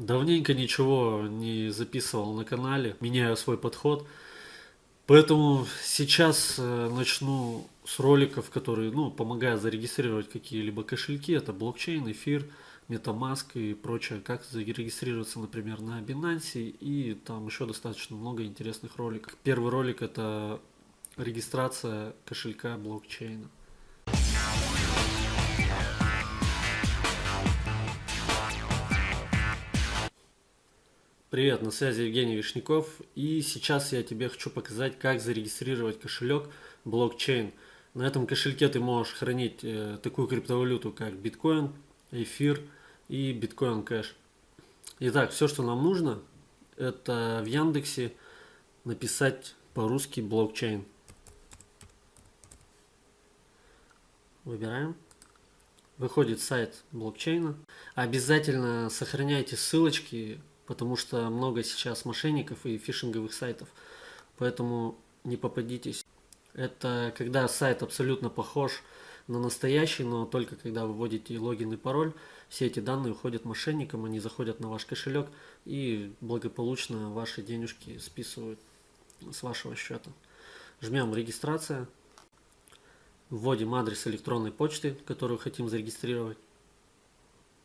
Давненько ничего не записывал на канале, меняю свой подход. Поэтому сейчас э, начну с роликов, которые ну, помогают зарегистрировать какие-либо кошельки. Это блокчейн, эфир, MetaMask и прочее. Как зарегистрироваться, например, на Binance. И там еще достаточно много интересных роликов. Первый ролик это регистрация кошелька блокчейна. Привет, на связи Евгений Вишняков и сейчас я тебе хочу показать, как зарегистрировать кошелек блокчейн. На этом кошельке ты можешь хранить э, такую криптовалюту, как биткоин, эфир и биткоин кэш. Итак, все, что нам нужно, это в Яндексе написать по-русски блокчейн. Выбираем. Выходит сайт блокчейна. Обязательно сохраняйте ссылочки потому что много сейчас мошенников и фишинговых сайтов, поэтому не попадитесь. Это когда сайт абсолютно похож на настоящий, но только когда вы вводите логин и пароль, все эти данные уходят мошенникам, они заходят на ваш кошелек и благополучно ваши денежки списывают с вашего счета. Жмем регистрация, вводим адрес электронной почты, которую хотим зарегистрировать,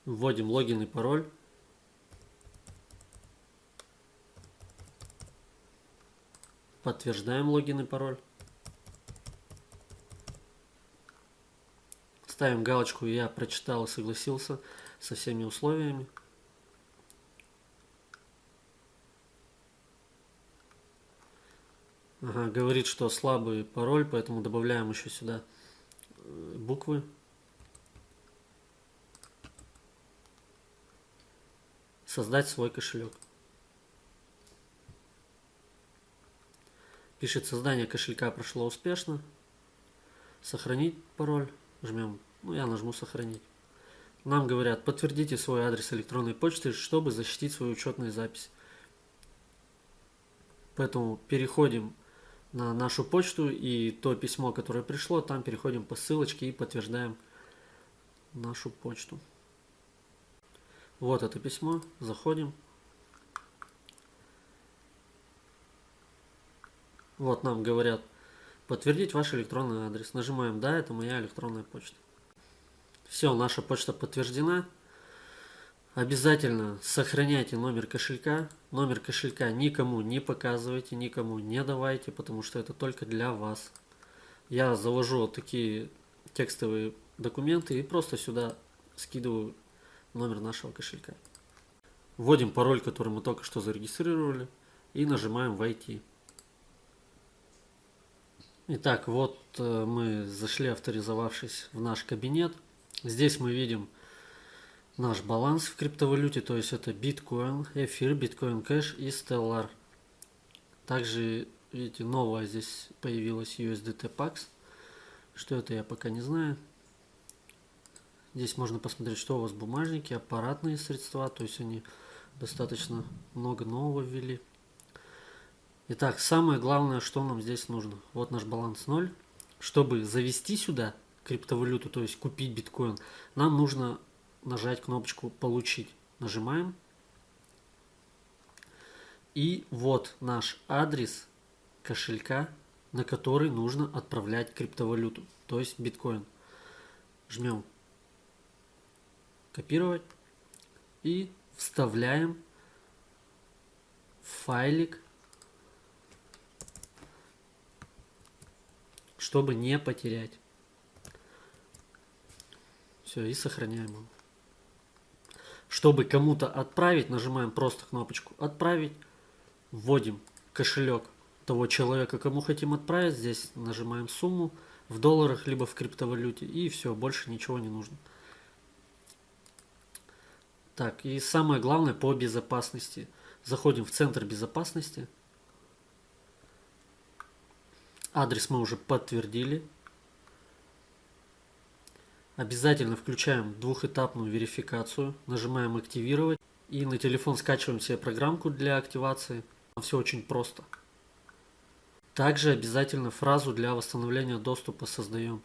вводим логин и пароль, Подтверждаем логин и пароль. Ставим галочку «Я прочитал и согласился со всеми условиями». Ага, говорит, что слабый пароль, поэтому добавляем еще сюда э, буквы. Создать свой кошелек. Пишет создание кошелька прошло успешно. Сохранить пароль. Жмем. Ну, я нажму сохранить. Нам говорят, подтвердите свой адрес электронной почты, чтобы защитить свою учетную запись. Поэтому переходим на нашу почту и то письмо, которое пришло, там переходим по ссылочке и подтверждаем нашу почту. Вот это письмо, заходим. Вот нам говорят, подтвердить ваш электронный адрес. Нажимаем «Да, это моя электронная почта». Все, наша почта подтверждена. Обязательно сохраняйте номер кошелька. Номер кошелька никому не показывайте, никому не давайте, потому что это только для вас. Я завожу такие текстовые документы и просто сюда скидываю номер нашего кошелька. Вводим пароль, который мы только что зарегистрировали и нажимаем «Войти». Итак, вот э, мы зашли, авторизовавшись в наш кабинет. Здесь мы видим наш баланс в криптовалюте, то есть это биткоин, эфир, биткоин кэш и Stellar. Также, видите, новая здесь появилась USDT Pax. Что это, я пока не знаю. Здесь можно посмотреть, что у вас бумажники, аппаратные средства, то есть они достаточно много нового ввели. Итак, самое главное, что нам здесь нужно. Вот наш баланс 0. Чтобы завести сюда криптовалюту, то есть купить биткоин, нам нужно нажать кнопочку «Получить». Нажимаем. И вот наш адрес кошелька, на который нужно отправлять криптовалюту, то есть биткоин. Жмем «Копировать» и вставляем файлик чтобы не потерять. Все, и сохраняем его. Чтобы кому-то отправить, нажимаем просто кнопочку «Отправить», вводим кошелек того человека, кому хотим отправить, здесь нажимаем сумму в долларах, либо в криптовалюте, и все, больше ничего не нужно. Так, и самое главное по безопасности. Заходим в центр безопасности, Адрес мы уже подтвердили. Обязательно включаем двухэтапную верификацию. Нажимаем «Активировать». И на телефон скачиваем себе программку для активации. Все очень просто. Также обязательно фразу для восстановления доступа создаем.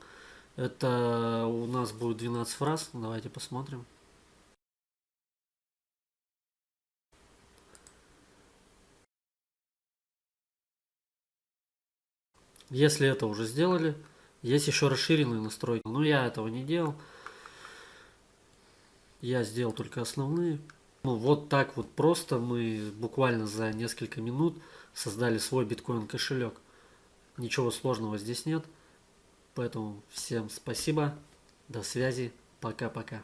Это у нас будет 12 фраз. Давайте посмотрим. Если это уже сделали, есть еще расширенные настройки. Но я этого не делал. Я сделал только основные. Ну, вот так вот просто мы буквально за несколько минут создали свой биткоин кошелек. Ничего сложного здесь нет. Поэтому всем спасибо. До связи. Пока-пока.